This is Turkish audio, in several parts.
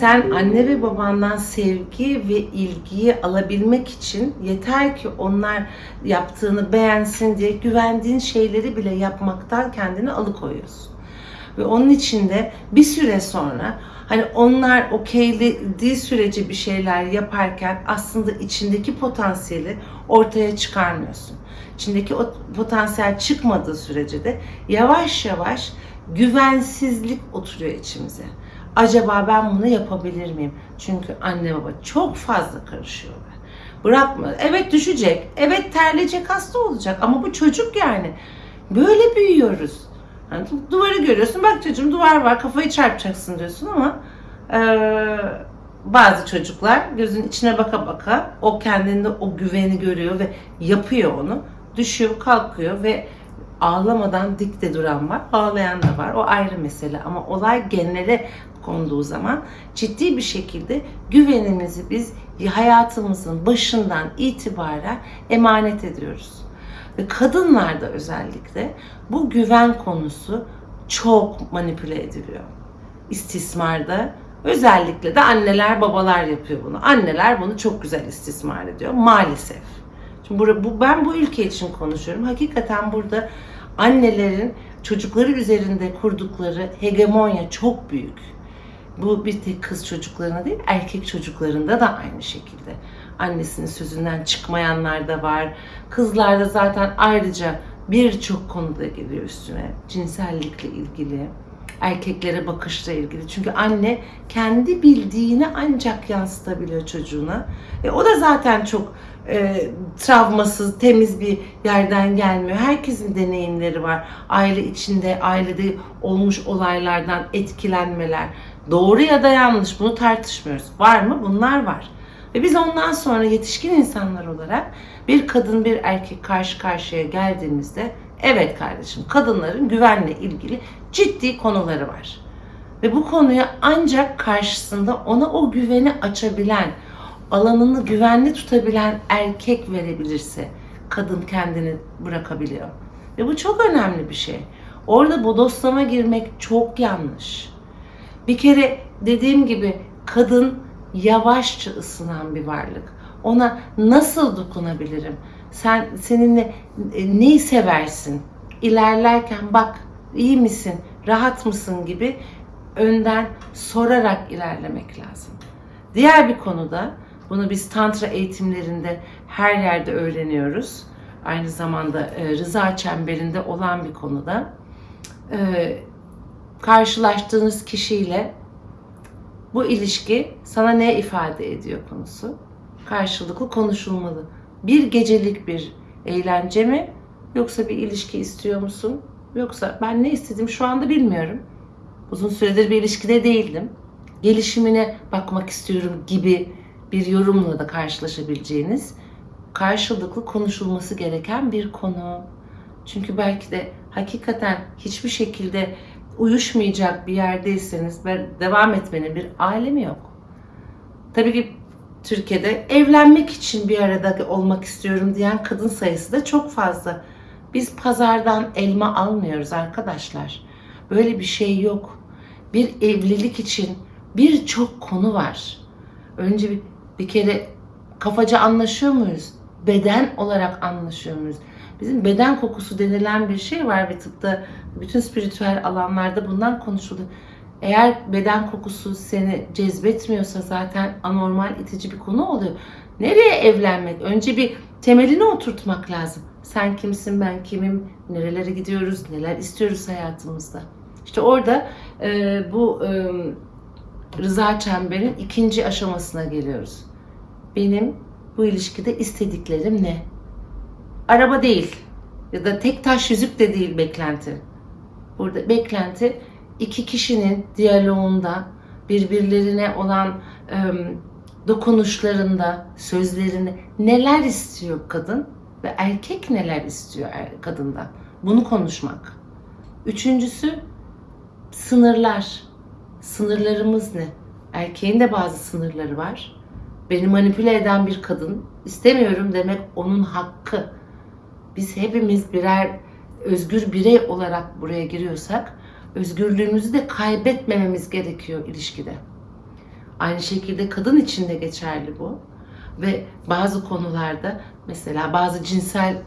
Sen anne ve babandan sevgi ve ilgiyi alabilmek için yeter ki onlar yaptığını beğensin diye güvendiğin şeyleri bile yapmaktan kendini alıkoyuyorsun. Ve onun için de bir süre sonra hani onlar okeylediği sürece bir şeyler yaparken aslında içindeki potansiyeli ortaya çıkarmıyorsun. İçindeki o potansiyel çıkmadığı sürece de yavaş yavaş güvensizlik oturuyor içimize. Acaba ben bunu yapabilir miyim? Çünkü anne baba çok fazla karışıyorlar. Bırakma. Evet düşecek. Evet terleyecek hasta olacak. Ama bu çocuk yani. Böyle büyüyoruz. Hani duvarı görüyorsun. Bak çocuğum duvar var. Kafayı çarpacaksın diyorsun ama eee, bazı çocuklar gözün içine baka baka o kendinde o güveni görüyor ve yapıyor onu. Düşüyor, kalkıyor ve ağlamadan dik de duran var, ağlayan da var. O ayrı mesele ama olay genele konduğu zaman ciddi bir şekilde güvenimizi biz hayatımızın başından itibaren emanet ediyoruz. Ve kadınlarda özellikle bu güven konusu çok manipüle ediliyor. İstismarda özellikle de anneler babalar yapıyor bunu. Anneler bunu çok güzel istismar ediyor maalesef. Şimdi bu, bu, ben bu ülke için konuşuyorum. Hakikaten burada annelerin çocukları üzerinde kurdukları hegemonya çok büyük. Bu bir tek kız çocuklarına değil, erkek çocuklarında da aynı şekilde. Annesinin sözünden çıkmayanlar da var. Kızlarda zaten ayrıca birçok konuda geliyor üstüne. Cinsellikle ilgili, erkeklere bakışla ilgili. Çünkü anne kendi bildiğini ancak yansıtabiliyor çocuğuna. E, o da zaten çok e, travmasız, temiz bir yerden gelmiyor. Herkesin deneyimleri var. Aile içinde, ailede olmuş olaylardan etkilenmeler. Doğru ya da yanlış bunu tartışmıyoruz. Var mı? Bunlar var. Ve biz ondan sonra yetişkin insanlar olarak bir kadın bir erkek karşı karşıya geldiğimizde evet kardeşim kadınların güvenle ilgili ciddi konuları var. Ve bu konuya ancak karşısında ona o güveni açabilen, alanını güvenli tutabilen erkek verebilirse kadın kendini bırakabiliyor. Ve bu çok önemli bir şey. Orada bodoslama girmek çok yanlış. Bir kere dediğim gibi kadın yavaşça ısınan bir varlık. Ona nasıl dokunabilirim? Sen seninle e, neyi seversin? İlerlerken bak iyi misin? Rahat mısın gibi önden sorarak ilerlemek lazım. Diğer bir konuda bunu biz tantra eğitimlerinde her yerde öğreniyoruz. Aynı zamanda e, rıza çemberinde olan bir konuda. E, karşılaştığınız kişiyle bu ilişki sana ne ifade ediyor konusu. Karşılıklı konuşulmalı. Bir gecelik bir eğlence mi yoksa bir ilişki istiyor musun? Yoksa ben ne istedim şu anda bilmiyorum. Uzun süredir bir ilişkide değildim. Gelişimine bakmak istiyorum gibi bir yorumla da karşılaşabileceğiniz karşılıklı konuşulması gereken bir konu. Çünkü belki de hakikaten hiçbir şekilde uyuşmayacak bir yerdeyseniz ve devam etmenin bir alemi yok. Tabii ki Türkiye'de evlenmek için bir arada olmak istiyorum diyen kadın sayısı da çok fazla. Biz pazardan elma almıyoruz arkadaşlar. Böyle bir şey yok. Bir evlilik için birçok konu var. Önce bir, bir kere kafaca anlaşıyor muyuz? Beden olarak anlaşıyor muyuz? Bizim beden kokusu denilen bir şey var ve tıpta bütün spiritüel alanlarda bundan konuşuluyor. Eğer beden kokusu seni cezbetmiyorsa zaten anormal itici bir konu oluyor. Nereye evlenmek? Önce bir temelini oturtmak lazım. Sen kimsin, ben kimim, nerelere gidiyoruz, neler istiyoruz hayatımızda. İşte orada e, bu e, rıza çemberin ikinci aşamasına geliyoruz. Benim bu ilişkide istediklerim ne? Araba değil ya da tek taş yüzük de değil beklenti. Burada beklenti iki kişinin diyaloğunda birbirlerine olan e, dokunuşlarında, sözlerinde neler istiyor kadın ve erkek neler istiyor er, kadından. Bunu konuşmak. Üçüncüsü sınırlar. Sınırlarımız ne? Erkeğin de bazı sınırları var. Beni manipüle eden bir kadın istemiyorum demek onun hakkı. Biz hepimiz birer özgür birey olarak buraya giriyorsak özgürlüğümüzü de kaybetmememiz gerekiyor ilişkide. Aynı şekilde kadın için de geçerli bu. Ve bazı konularda mesela bazı cinsel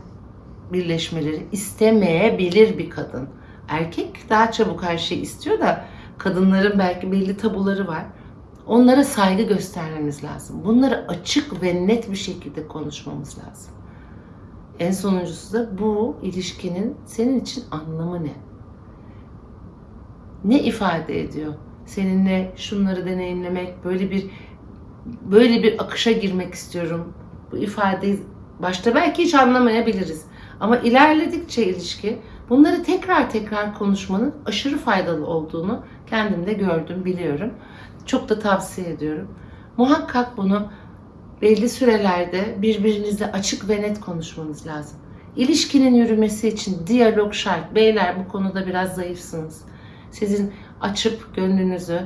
birleşmeleri istemeyebilir bir kadın. Erkek daha çabuk her şeyi istiyor da kadınların belki belli tabuları var. Onlara saygı göstermemiz lazım. Bunları açık ve net bir şekilde konuşmamız lazım. En sonuncusu da bu ilişkinin senin için anlamı ne? Ne ifade ediyor? Seninle şunları deneyimlemek, böyle bir böyle bir akışa girmek istiyorum. Bu ifadeyi başta belki hiç anlamayabiliriz. Ama ilerledikçe ilişki bunları tekrar tekrar konuşmanın aşırı faydalı olduğunu kendimde gördüm, biliyorum. Çok da tavsiye ediyorum. Muhakkak bunu belli sürelerde birbirinizle açık ve net konuşmanız lazım. İlişkinin yürümesi için diyalog şart. Beyler bu konuda biraz zayıfsınız. Sizin açıp gönlünüzü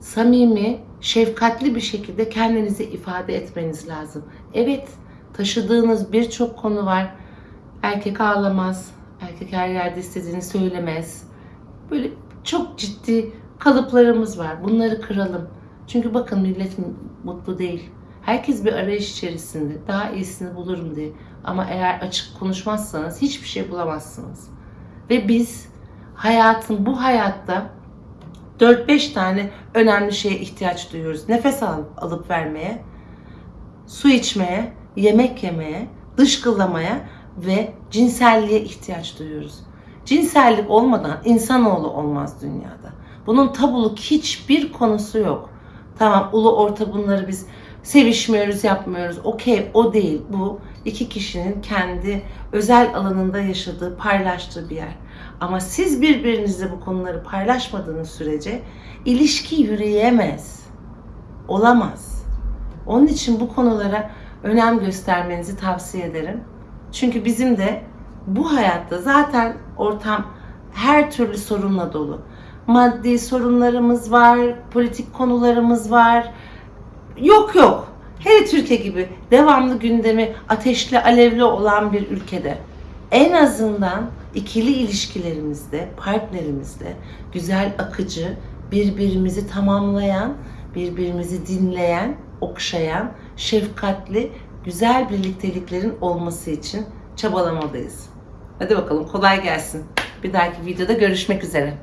samimi, şefkatli bir şekilde kendinizi ifade etmeniz lazım. Evet, taşıdığınız birçok konu var. Erkek ağlamaz, erkek her yerde istediğini söylemez. Böyle çok ciddi kalıplarımız var. Bunları kıralım. Çünkü bakın millet mutlu değil. Herkes bir arayış içerisinde. Daha iyisini bulurum diye. Ama eğer açık konuşmazsanız hiçbir şey bulamazsınız. Ve biz hayatın bu hayatta 4-5 tane önemli şeye ihtiyaç duyuyoruz. Nefes al, alıp vermeye, su içmeye, yemek yemeye, dışkılamaya ve cinselliğe ihtiyaç duyuyoruz. Cinsellik olmadan insanoğlu olmaz dünyada. Bunun tabuluk hiçbir konusu yok. Tamam ulu orta bunları biz sevişmiyoruz, yapmıyoruz. Okey o değil. Bu iki kişinin kendi özel alanında yaşadığı, paylaştığı bir yer. Ama siz birbirinizle bu konuları paylaşmadığınız sürece ilişki yürüyemez. Olamaz. Onun için bu konulara önem göstermenizi tavsiye ederim. Çünkü bizim de bu hayatta zaten ortam her türlü sorunla dolu. Maddi sorunlarımız var, politik konularımız var. Yok yok. Hele Türkiye gibi devamlı gündemi ateşli alevli olan bir ülkede en azından ikili ilişkilerimizde, partnerimizde güzel akıcı, birbirimizi tamamlayan, birbirimizi dinleyen, okşayan, şefkatli, güzel birlikteliklerin olması için çabalamalıyız. Hadi bakalım kolay gelsin. Bir dahaki videoda görüşmek üzere.